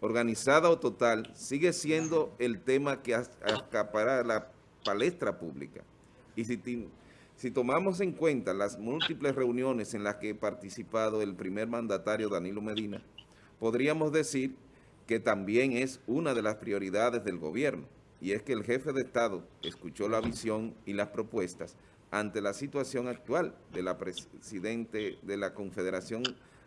organizada o total, sigue siendo el tema que acapara la palestra pública. Y si, si tomamos en cuenta las múltiples reuniones en las que ha participado el primer mandatario Danilo Medina, podríamos decir que también es una de las prioridades del gobierno, y es que el jefe de Estado escuchó la visión y las propuestas ante la situación actual de la presidente de la Confederación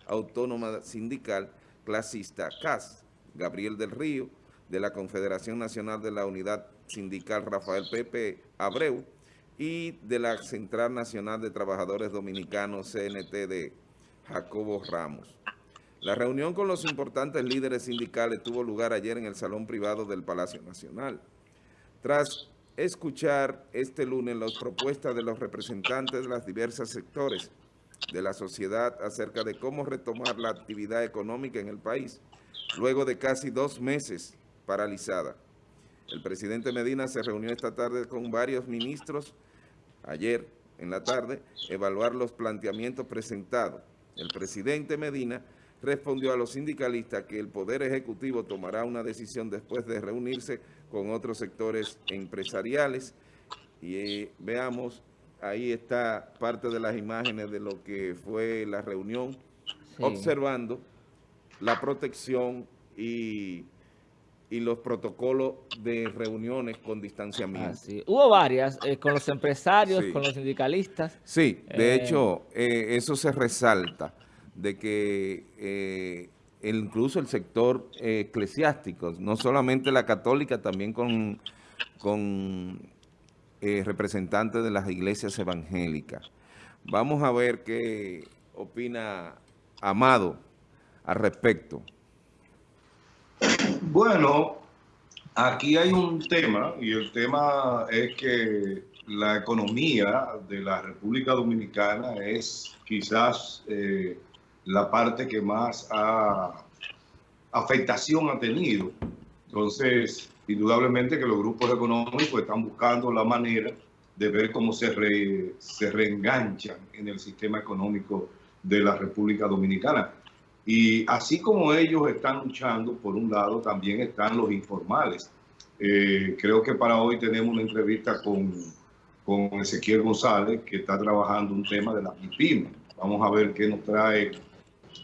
Autónoma Sindical Clasista CAS, Gabriel del Río, de la Confederación Nacional de la Unidad Sindical Rafael Pepe Abreu y de la Central Nacional de Trabajadores Dominicanos CNT de Jacobo Ramos. La reunión con los importantes líderes sindicales tuvo lugar ayer en el Salón Privado del Palacio Nacional. Tras escuchar este lunes las propuestas de los representantes de los diversos sectores de la sociedad acerca de cómo retomar la actividad económica en el país, luego de casi dos meses paralizada. El presidente Medina se reunió esta tarde con varios ministros, ayer en la tarde, evaluar los planteamientos presentados. El presidente Medina respondió a los sindicalistas que el Poder Ejecutivo tomará una decisión después de reunirse con otros sectores empresariales. Y eh, veamos, ahí está parte de las imágenes de lo que fue la reunión, observando la protección y, los protocolos de reuniones con distanciamiento. Hubo varias, eh, con los empresarios, con los sindicalistas. Sí, de eh, hecho, eh, eso se resalta, de que incluso el sector eclesiástico, no solamente la católica, también con, con representantes de las iglesias evangélicas. Vamos a ver qué opina Amado al respecto. Bueno, aquí hay un tema y el tema es que la economía de la República Dominicana es quizás eh, la parte que más afectación ha tenido. Entonces, indudablemente que los grupos económicos están buscando la manera de ver cómo se, se reenganchan en el sistema económico de la República Dominicana. Y así como ellos están luchando, por un lado, también están los informales. Eh, creo que para hoy tenemos una entrevista con, con Ezequiel González, que está trabajando un tema de la MIPIME. Vamos a ver qué nos trae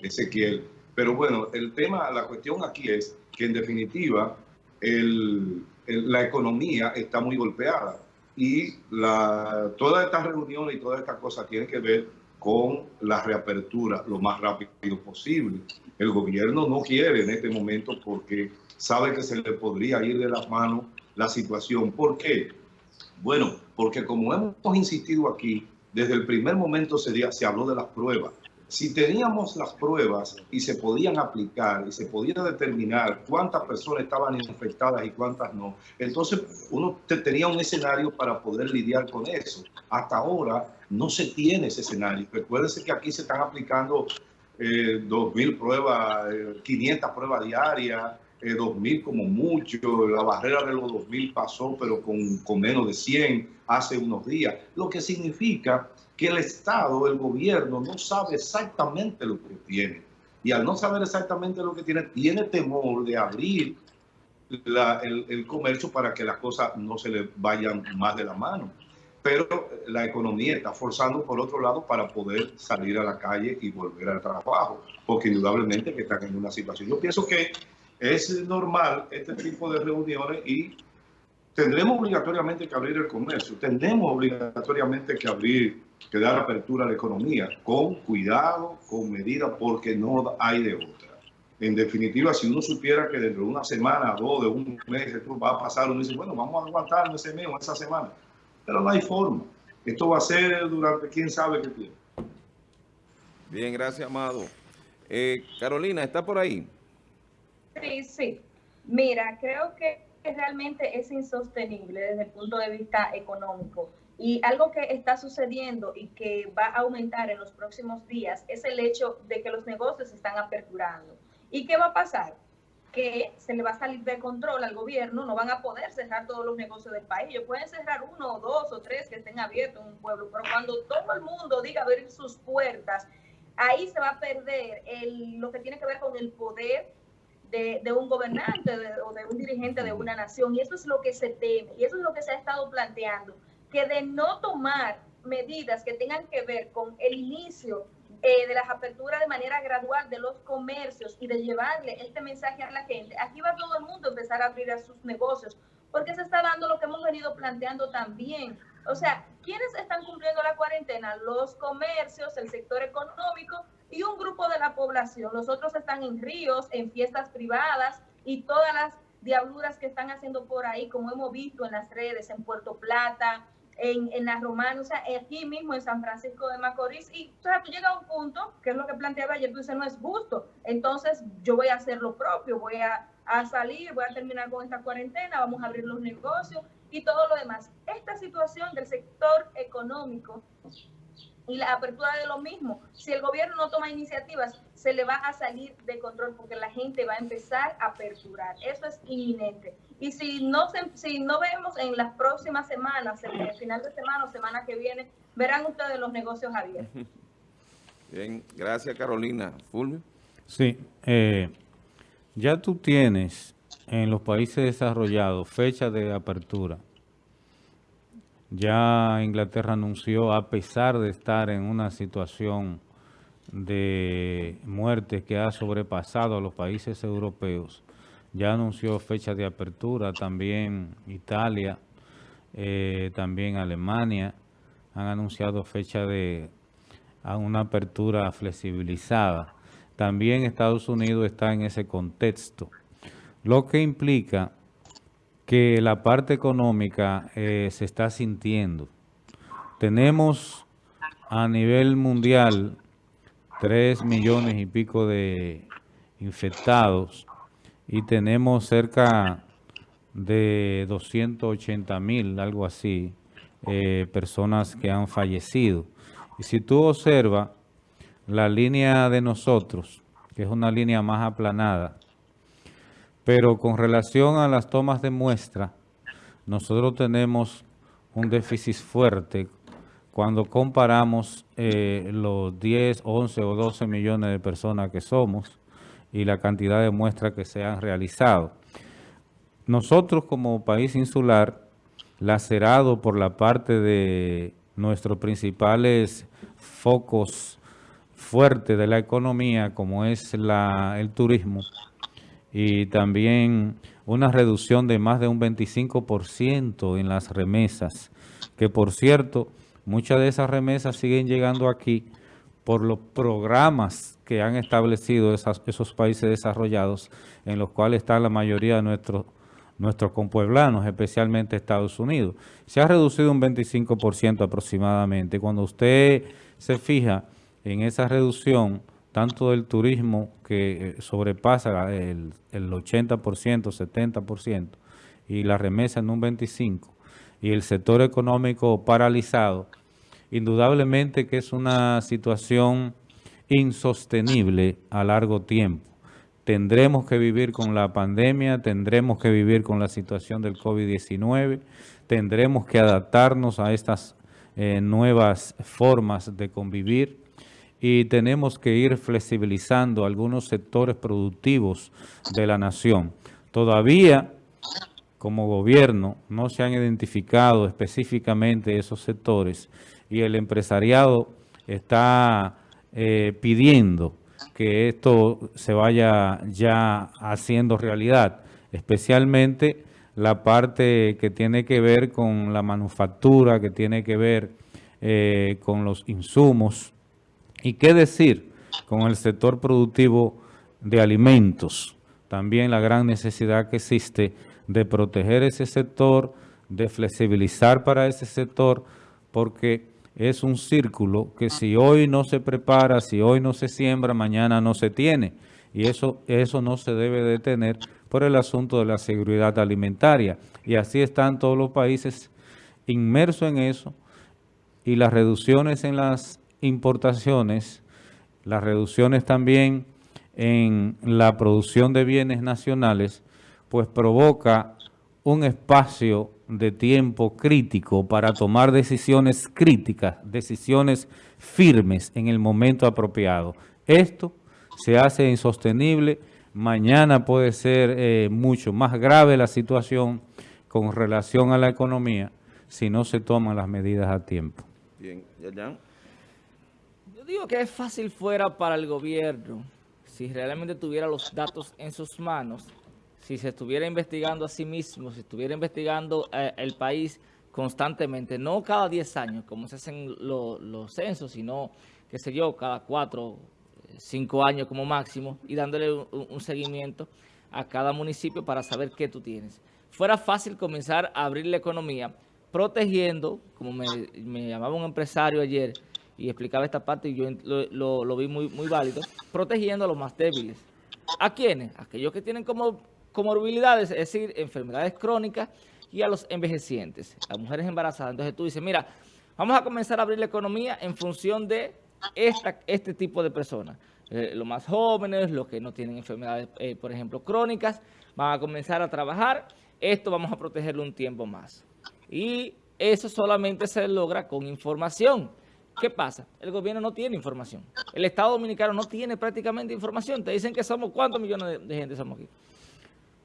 Ezequiel. Pero bueno, el tema, la cuestión aquí es que en definitiva la economía está muy golpeada y todas estas reuniones y todas estas cosas tienen que ver con la reapertura lo más rápido posible. El gobierno no quiere en este momento porque sabe que se le podría ir de las manos la situación. ¿Por qué? Bueno, porque como hemos insistido aquí, desde el primer momento se, se habló de las pruebas. Si teníamos las pruebas y se podían aplicar y se podía determinar cuántas personas estaban infectadas y cuántas no, entonces uno tenía un escenario para poder lidiar con eso. Hasta ahora no se tiene ese escenario. Recuérdense que aquí se están aplicando eh, 2.000 pruebas, 500 eh, pruebas diarias, eh, 2.000 como mucho. La barrera de los 2.000 pasó, pero con, con menos de 100 hace unos días. Lo que significa que el Estado, el gobierno, no sabe exactamente lo que tiene. Y al no saber exactamente lo que tiene, tiene temor de abrir el, el, comercio para que las cosas no se le vayan más de la mano. Pero la economía está forzando por otro lado para poder salir a la calle y volver al trabajo, porque indudablemente que están en una situación. Yo pienso que es normal este tipo de reuniones y tendremos obligatoriamente que abrir el comercio, tendremos obligatoriamente que abrir que dar apertura a la economía, con cuidado, con medida, porque no hay de otra. En definitiva, si uno supiera que dentro de una semana, dos, de un mes, esto va a pasar, uno dice, bueno, vamos a aguantar ese mes o esa semana. Pero no hay forma. Esto va a ser durante quién sabe qué tiempo. Bien, gracias, Amado. Eh, Carolina, ¿está por ahí? Sí, sí. Mira, creo que realmente es insostenible desde el punto de vista económico y algo que está sucediendo y que va a aumentar en los próximos días es el hecho de que los negocios se están aperturando. ¿Y qué va a pasar? Que se le va a salir de control al gobierno, no van a poder cerrar todos los negocios del país. Ellos pueden cerrar uno o dos o tres que estén abiertos en un pueblo, pero cuando todo el mundo diga abrir sus puertas, ahí se va a perder el, lo que tiene que ver con el poder de, de un gobernante o de un dirigente de una nación. Y eso es lo que se teme, y eso es lo que se ha estado planteando, que de no tomar medidas que tengan que ver con el inicio eh, de las aperturas de manera gradual de los comercios y de llevarle este mensaje a la gente, aquí va todo el mundo a empezar a abrir sus negocios, porque se está dando lo que hemos venido planteando también. O sea, ¿quiénes están cumpliendo la cuarentena? Los comercios, el sector económico y un grupo de la población. Los otros están en ríos, en fiestas privadas y todas las diabluras que están haciendo por ahí, como hemos visto en las redes, en Puerto Plata, en, en la Romana, o sea, aquí mismo en San Francisco de Macorís. Y o sea, tú llegas a un punto, que es lo que planteaba ayer, tú dices, no es justo. Entonces yo voy a hacer lo propio, voy a, a salir, voy a terminar con esta cuarentena, vamos a abrir los negocios y todo lo demás. Esta situación del sector económico y la apertura de lo mismo. Si el gobierno no toma iniciativas, se le va a salir de control porque la gente va a empezar a aperturar. Eso es inminente. Y si no, se, si no vemos en las próximas semanas, en el final de semana o semana que viene, verán ustedes los negocios abiertos. Bien, gracias Carolina. Fulvio. Sí, eh, ya tú tienes en los países desarrollados fecha de apertura ya Inglaterra anunció, a pesar de estar en una situación de muerte que ha sobrepasado a los países europeos, ya anunció fecha de apertura, también Italia, eh, también Alemania, han anunciado fecha de a una apertura flexibilizada. También Estados Unidos está en ese contexto, lo que implica que la parte económica eh, se está sintiendo. Tenemos a nivel mundial 3 millones y pico de infectados y tenemos cerca de 280 mil, algo así, eh, personas que han fallecido. Y si tú observas la línea de nosotros, que es una línea más aplanada, pero con relación a las tomas de muestra, nosotros tenemos un déficit fuerte cuando comparamos eh, los 10, 11 o 12 millones de personas que somos y la cantidad de muestras que se han realizado. Nosotros como país insular, lacerado por la parte de nuestros principales focos fuertes de la economía, como es la, el turismo, y también una reducción de más de un 25% en las remesas, que por cierto, muchas de esas remesas siguen llegando aquí por los programas que han establecido esos países desarrollados, en los cuales está la mayoría de nuestros nuestros compueblanos, especialmente Estados Unidos. Se ha reducido un 25% aproximadamente. Cuando usted se fija en esa reducción, tanto del turismo que eh, sobrepasa el, el 80%, 70%, y la remesa en un 25%, y el sector económico paralizado, indudablemente que es una situación insostenible a largo tiempo. Tendremos que vivir con la pandemia, tendremos que vivir con la situación del COVID-19, tendremos que adaptarnos a estas eh, nuevas formas de convivir, y tenemos que ir flexibilizando algunos sectores productivos de la nación. Todavía, como gobierno, no se han identificado específicamente esos sectores y el empresariado está eh, pidiendo que esto se vaya ya haciendo realidad, especialmente la parte que tiene que ver con la manufactura, que tiene que ver eh, con los insumos, ¿Y qué decir con el sector productivo de alimentos? También la gran necesidad que existe de proteger ese sector, de flexibilizar para ese sector, porque es un círculo que si hoy no se prepara, si hoy no se siembra, mañana no se tiene. Y eso, eso no se debe detener por el asunto de la seguridad alimentaria. Y así están todos los países inmersos en eso y las reducciones en las importaciones, las reducciones también en la producción de bienes nacionales, pues provoca un espacio de tiempo crítico para tomar decisiones críticas, decisiones firmes en el momento apropiado. Esto se hace insostenible mañana puede ser eh, mucho más grave la situación con relación a la economía si no se toman las medidas a tiempo. Bien, ya, Yo digo que es fácil fuera para el gobierno, si realmente tuviera los datos en sus manos, si se estuviera investigando a sí mismo, si estuviera investigando eh, el país constantemente, no cada 10 años, como se hacen los censos, sino, qué sé yo, cada 4, 5 años como máximo, y dándole un seguimiento a cada municipio para saber qué tú tienes. Fuera fácil comenzar a abrir la economía, protegiendo, como me, llamaba un empresario ayer y explicaba esta parte y yo lo, vi muy, muy válido, protegiendo a los más débiles. ¿A quiénes? Aquellos que tienen como comorbilidades, es decir, enfermedades crónicas y a los envejecientes, a mujeres embarazadas. Entonces tú dices, mira, vamos a comenzar a abrir la economía en función de esta, este tipo de personas. Eh, los más jóvenes, los que no tienen enfermedades, eh, por ejemplo, crónicas, van a comenzar a trabajar. Esto vamos a protegerlo un tiempo más. Y eso solamente se logra con información. ¿Qué pasa? El gobierno no tiene información. El Estado Dominicano no tiene prácticamente información. Te dicen que somos, ¿cuántos millones de, gente somos aquí?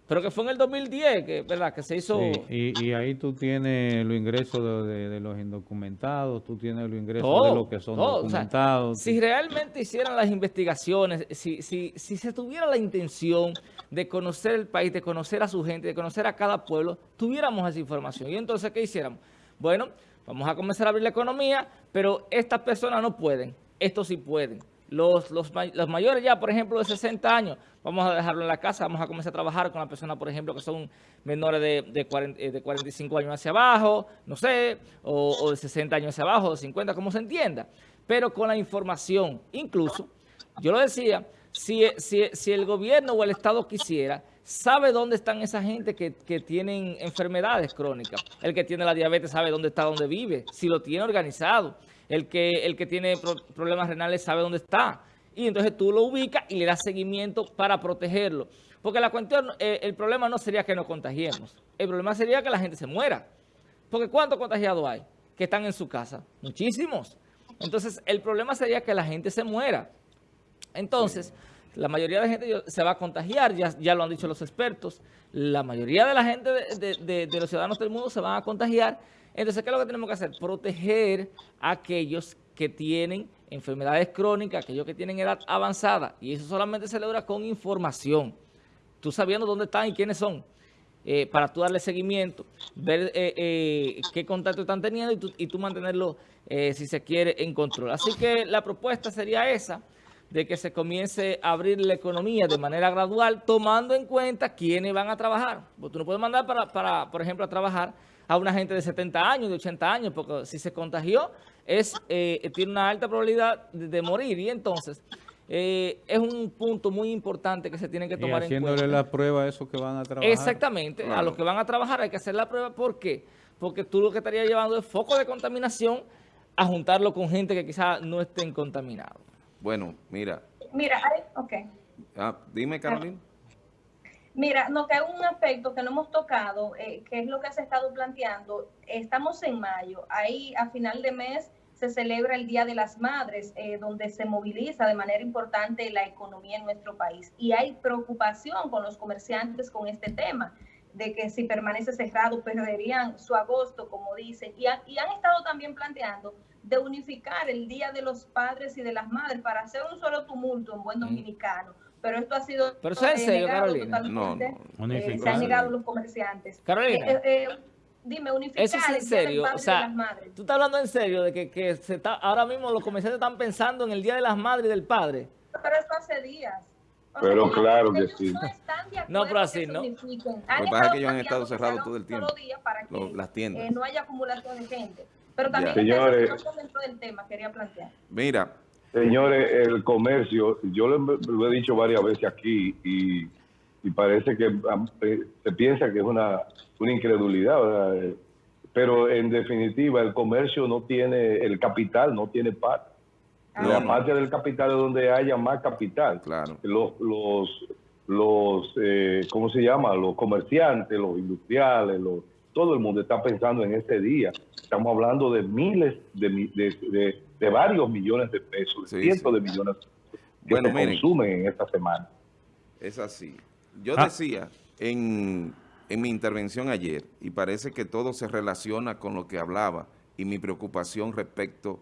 Pero que fue en el 2010, que, ¿verdad? Que se hizo... y, ahí tú tienes los ingresos de, los indocumentados, tú tienes los ingresos de los que son documentados. si realmente hicieran las investigaciones, si, si, si se tuviera la intención de conocer el país, de conocer a su gente, de conocer a cada pueblo, tuviéramos esa información. Y entonces, ¿qué hiciéramos? Bueno, vamos a comenzar a abrir la economía, pero estas personas no pueden, estos sí pueden. Los, los, mayores ya, por ejemplo, de 60 años, vamos a dejarlo en la casa, vamos a comenzar a trabajar con las personas, por ejemplo, que son menores de, de, 45 años hacia abajo, no sé, o, o de 60 años hacia abajo, de 50, como se entienda. Pero con la información, incluso, yo lo decía, si, si, el gobierno o el Estado quisiera, sabe dónde están esa gente que, tienen enfermedades crónicas. El que tiene la diabetes sabe dónde está, dónde vive, si lo tiene organizado. El que, el que tiene problemas renales sabe dónde está. Y entonces tú lo ubicas y le das seguimiento para protegerlo. Porque la cuestión, eh, el problema no sería que nos contagiemos. El problema sería que la gente se muera. Porque ¿cuántos contagiados hay que están en su casa? Muchísimos. Entonces, el problema sería que la gente se muera. Entonces, la mayoría de la gente se va a contagiar, ya, lo han dicho los expertos, la mayoría de la gente de, los ciudadanos del mundo se van a contagiar. Entonces, ¿qué es lo que tenemos que hacer? Proteger a aquellos que tienen enfermedades crónicas, aquellos que tienen edad avanzada, y eso solamente se logra con información. Tú sabiendo dónde están y quiénes son, eh, para tú darle seguimiento, ver eh, eh, qué contacto están teniendo y tú, y tú mantenerlo, si se quiere, en control. Así que la propuesta sería esa, de que se comience a abrir la economía de manera gradual, tomando en cuenta quiénes van a trabajar. Porque tú no puedes mandar, para, para, por ejemplo, a trabajar a una gente de 70 años, de 80 años, porque si se contagió, es eh, tiene una alta probabilidad de, morir. Y entonces, eh, es un punto muy importante que se tiene que tomar en cuenta. haciéndole la prueba a esos que van a trabajar. Exactamente, a los que van a trabajar hay que hacer la prueba. ¿Por qué? Porque tú lo que estarías llevando es foco de contaminación a juntarlo con gente que quizás no estén contaminados. Bueno, mira. Mira, ok. Ah, dime, Carolina. Mira, no, que hay un aspecto que no hemos tocado, eh, que es lo que se ha estado planteando. Estamos en mayo, ahí a final de mes se celebra el Día de las Madres, eh, donde se moviliza de manera importante la economía en nuestro país. Y hay preocupación con los comerciantes con este tema, de que si permanece cerrado perderían su agosto, como dicen. Y, y han estado también planteando de unificar el Día de los Padres y de las Madres para hacer un solo tumulto en buen dominicano. Pero esto ha sido Pero eso es en serio, Carolina. No, no. Eh, se han negado los comerciantes. Carolina. Eh, eh, dime, unificar eso es en serio. o sea, tú estás hablando en serio de que, que se está, ahora mismo los comerciantes están pensando en el Día de las Madres y del Padre. Pero eso hace días. pero claro que sí. No, pero así, ¿no? Lo que pasa es que ellos han estado cerrados todo el tiempo. Para que, las tiendas. no haya acumulación de gente. Pero también señores, dentro del tema quería plantear. Mira. Señores, el comercio, yo lo, he dicho varias veces aquí y, parece que eh, se piensa que es una, una incredulidad, pero en definitiva el comercio no tiene, el capital no tiene parte. Ah, la parte del capital es donde haya más capital. Claro. Los, los, los eh, ¿cómo se llama? Los comerciantes, los industriales, los todo el mundo está pensando en este día. Estamos hablando de miles, de, de, varios millones de pesos, cientos de millones que se consumen en esta semana. Es así. Yo Ah. decía en, en mi intervención ayer, y parece que todo se relaciona con lo que hablaba y mi preocupación respecto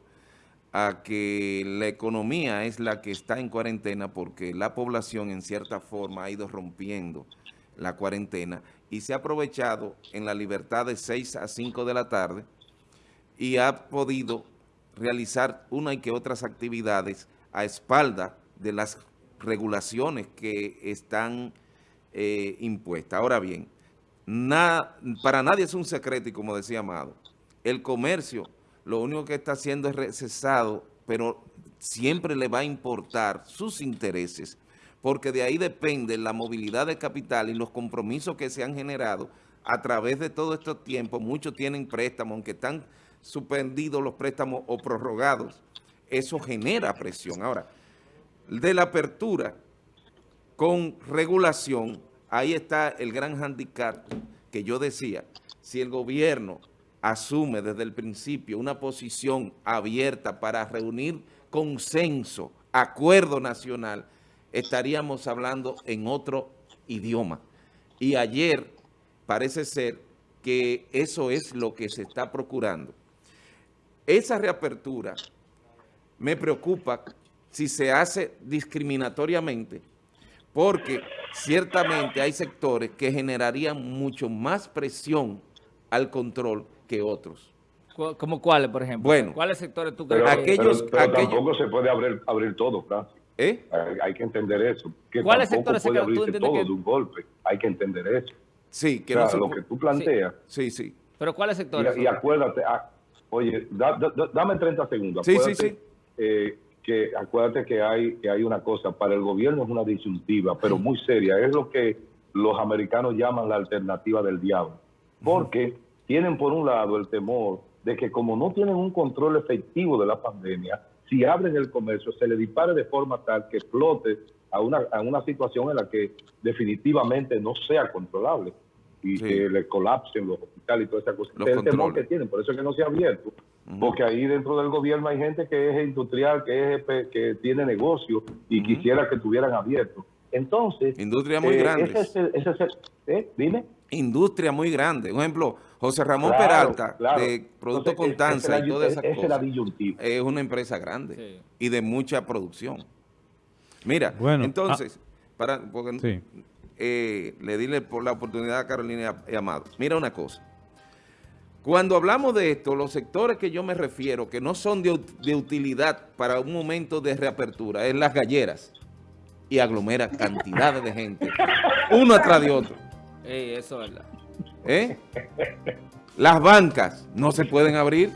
a que la economía es la que está en cuarentena porque la población en cierta forma ha ido rompiendo la cuarentena y se ha aprovechado en la libertad de 6 a 5 de la tarde y ha podido realizar una y que otras actividades a espalda de las regulaciones que están eh, impuestas. Ahora bien, na- para nadie es un secreto y como decía Amado, el comercio lo único que está haciendo es recesado, pero siempre le va a importar sus intereses, porque de ahí depende la movilidad de capital y los compromisos que se han generado a través de todo este tiempo. Muchos tienen préstamos, aunque están suspendidos los préstamos o prorrogados. Eso genera presión. Ahora, de la apertura con regulación, ahí está el gran handicap que yo decía. Si el gobierno asume desde el principio una posición abierta para reunir consenso, acuerdo nacional, estaríamos hablando en otro idioma. Y ayer parece ser que eso es lo que se está procurando. Esa reapertura me preocupa si se hace discriminatoriamente, porque ciertamente hay sectores que generarían mucho más presión al control que otros. ¿Como cuáles, por ejemplo? Bueno. ¿Cuáles sectores tú Pero, crees? que- aquellos- pero- pero aquellos- tampoco se puede abrir, abrir todo, Francis. ¿Eh? Hay, hay que entender eso. Que ¿Cuáles tampoco sectores se puede quedan? ¿Tú todo que- de un golpe. Hay que entender eso. Sí, que O sea, no se lo que tú planteas, Sí, sí. ¿Pero cuáles sectores? y, y acuérdate, ah, oye, da- da- da- dame 30 segundos. Sí, sí, Acuérdate, sí. eh, que acuérdate que hay, que hay una cosa, para el gobierno es una disyuntiva, pero muy seria. Es lo que los americanos llaman la alternativa del diablo. Porque tienen por un lado el temor de que como no tienen un control efectivo de la pandemia, si abren el comercio se le dispare de forma tal que explote a una, a una situación en la que definitivamente no sea controlable y Sí. que le colapsen los hospitales y toda esa cosa. Los es el temor que tienen, por eso es que no se ha abierto. Porque ahí dentro del gobierno hay gente que es industrial, que es que tiene negocio y quisiera que estuvieran abiertos. Entonces, Industria muy eh, grandes. ese es el- ese es el- ¿eh? Dime. Industria muy grande. Un ejemplo, José Ramón Claro, Peralta, claro. de Producto Entonces, es- es y todas esas esa es cosas, es una empresa grande Sí. y de mucha producción. Mira, Bueno, entonces, para, porque, Sí. eh, le dile por la oportunidad a Carolina y Amado. Mira una cosa. Cuando hablamos de esto, los sectores que yo me refiero, que no son de, de utilidad para un momento de reapertura, es las galleras. Y aglomera cantidades de gente, uno atrás de otro. Ey, eso es verdad. ¿eh? Las bancas no se pueden abrir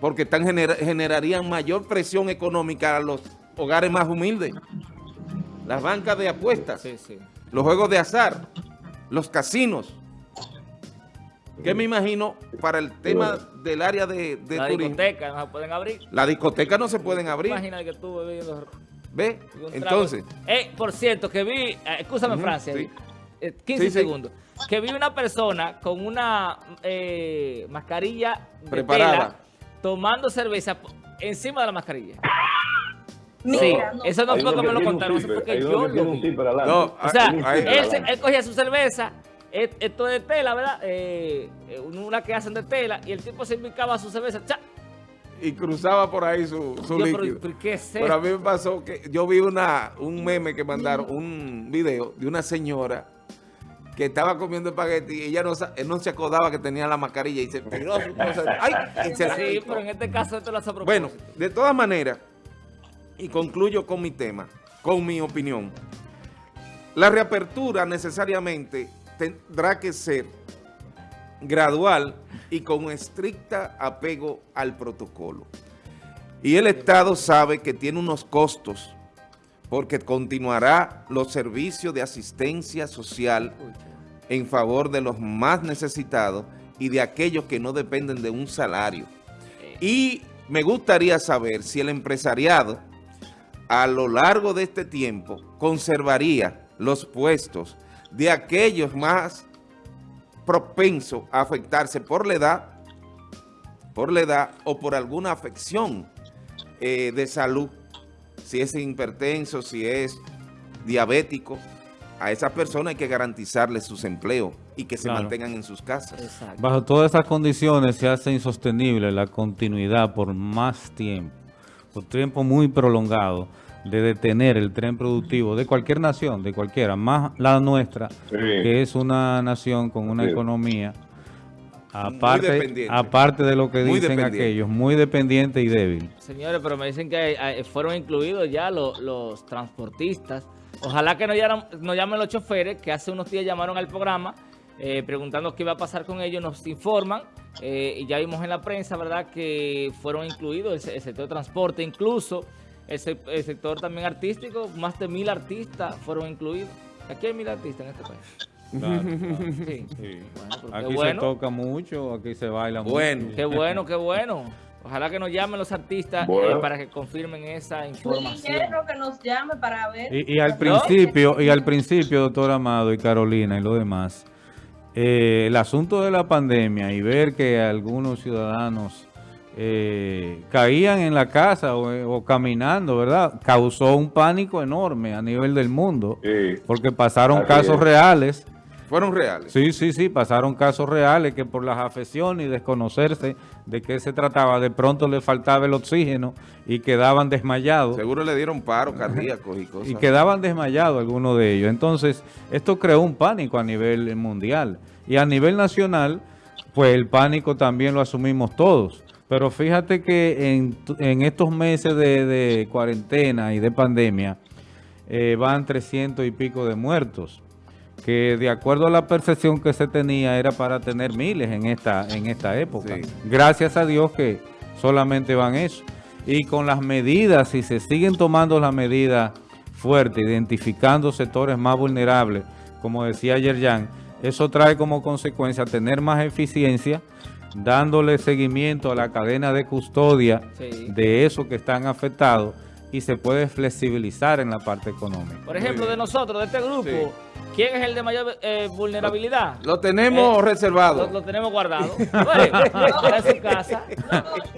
porque están genera- generarían mayor presión económica a los hogares más humildes. Las bancas de apuestas, Sí, sí. los juegos de azar, los casinos. ¿Qué me imagino para el tema del área de, de La turismo? discoteca no se pueden abrir. Las discotecas no se pueden abrir. Imagina que tú bebiendo ¿Ve? Entonces, Eh, por cierto, que vi, eh, escúchame Francia, sí. eh, 15 Sí, sí. segundos, que vi una persona con una eh, mascarilla de Preparada. tela tomando cerveza encima de la mascarilla. Sí, no. eso no fue que me lo contaron, eso zipper, fue que hay uno yo lo vi. No, O sea, él, cogía su cerveza, esto de tela, ¿verdad? Eh, eh, una que hacen de tela, y el tipo se invicaba su cerveza. ¡cha! Y cruzaba por ahí su, su Yo, líquido. pero ¿qué es Pero a mí me pasó que yo vi una, un meme que mandaron, un video de una señora que estaba comiendo espagueti y ella no, sa- no se acordaba que tenía la mascarilla y se tiró su cosa. ¡Ay! Sí, pero en este caso esto lo hace a Bueno, de todas maneras, y concluyo con mi tema, con mi opinión, la reapertura necesariamente tendrá que ser gradual y con estricta apego al protocolo. Y el Estado sabe que tiene unos costos porque continuará los servicios de asistencia social en favor de los más necesitados y de aquellos que no dependen de un salario. Y me gustaría saber si el empresariado a lo largo de este tiempo conservaría los puestos de aquellos más propensos a afectarse por la edad, por la edad o por alguna afección eh, de salud, si es hipertenso, si es diabético a esas personas hay que garantizarles sus empleos y que se Claro. mantengan en sus casas. Exacto. Bajo todas esas condiciones se hace insostenible la continuidad por más tiempo, por tiempo muy prolongado, de detener el tren productivo de cualquier nación, de cualquiera, más la nuestra, que es una nación con una Sí. economía, aparte, aparte de lo que Muy dicen aquellos, muy dependiente y débil. Señores, pero me dicen que eh, fueron incluidos ya los, los transportistas. Ojalá que no llamen, no llamen los choferes, que hace unos días llamaron al programa eh, preguntando qué iba a pasar con ellos. Nos informan eh, y ya vimos en la prensa, ¿verdad?, que fueron incluidos el, el sector de transporte, incluso el, se- el sector también artístico. Más de mil artistas fueron incluidos. Aquí hay mil artistas en este país. Sí. Bueno, pero qué Aquí se bueno. toca mucho, aquí se baila Bueno. mucho. Qué bueno, qué bueno. Ojalá que nos llamen los artistas eh, Bueno. para que confirmen esa información. yerno que nos llame para ver. Y, y al principio, y al principio, doctor Amado y Carolina y lo demás, eh, el asunto de la pandemia y ver que algunos ciudadanos eh, caían en la casa o, o caminando, ¿verdad? Causó un pánico enorme a nivel del mundo, Sí. porque pasaron casos es. reales. Fueron reales. Sí, sí, sí, pasaron casos reales que por las afecciones y desconocerse de qué se trataba, de pronto le faltaba el oxígeno y quedaban desmayados. Seguro le dieron paro cardíacos y cosas. Y quedaban desmayados algunos de ellos. Entonces, esto creó un pánico a nivel mundial. Y a nivel nacional, pues el pánico también lo asumimos todos. Pero fíjate que en, en estos meses de, de cuarentena y de pandemia, eh, van 300 y pico de muertos. Que de acuerdo a la percepción que se tenía, era para tener miles en esta, en esta época. Sí. Gracias a Dios que solamente van eso. Y con las medidas, si se siguen tomando las medidas fuertes, identificando sectores más vulnerables, como decía ayer Jan, eso trae como consecuencia tener más eficiencia, dándole seguimiento a la cadena de custodia Sí. de esos que están afectados y se puede flexibilizar en la parte económica. Por ejemplo, de nosotros, de este grupo, Sí. ¿quién es el de mayor eh, vulnerabilidad? Lo tenemos Eh, reservado. Lo, lo tenemos guardado. Bueno, en su casa.